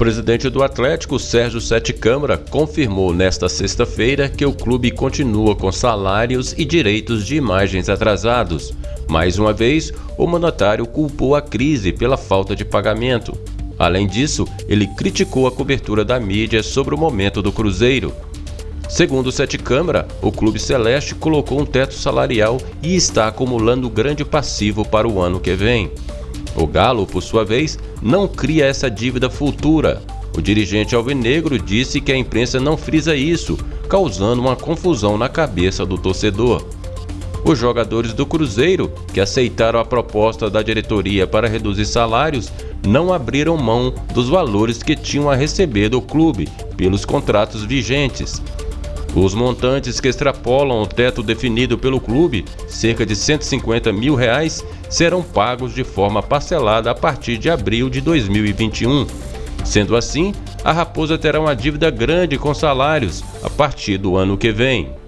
presidente do Atlético, Sérgio Sete Câmara, confirmou nesta sexta-feira que o clube continua com salários e direitos de imagens atrasados. Mais uma vez, o mandatário culpou a crise pela falta de pagamento. Além disso, ele criticou a cobertura da mídia sobre o momento do Cruzeiro. Segundo Sete Câmara, o Clube Celeste colocou um teto salarial e está acumulando grande passivo para o ano que vem. O Galo, por sua vez, não cria essa dívida futura. O dirigente alvinegro disse que a imprensa não frisa isso, causando uma confusão na cabeça do torcedor. Os jogadores do Cruzeiro, que aceitaram a proposta da diretoria para reduzir salários, não abriram mão dos valores que tinham a receber do clube pelos contratos vigentes. Os montantes que extrapolam o teto definido pelo clube, cerca de 150 mil reais, serão pagos de forma parcelada a partir de abril de 2021. Sendo assim, a Raposa terá uma dívida grande com salários a partir do ano que vem.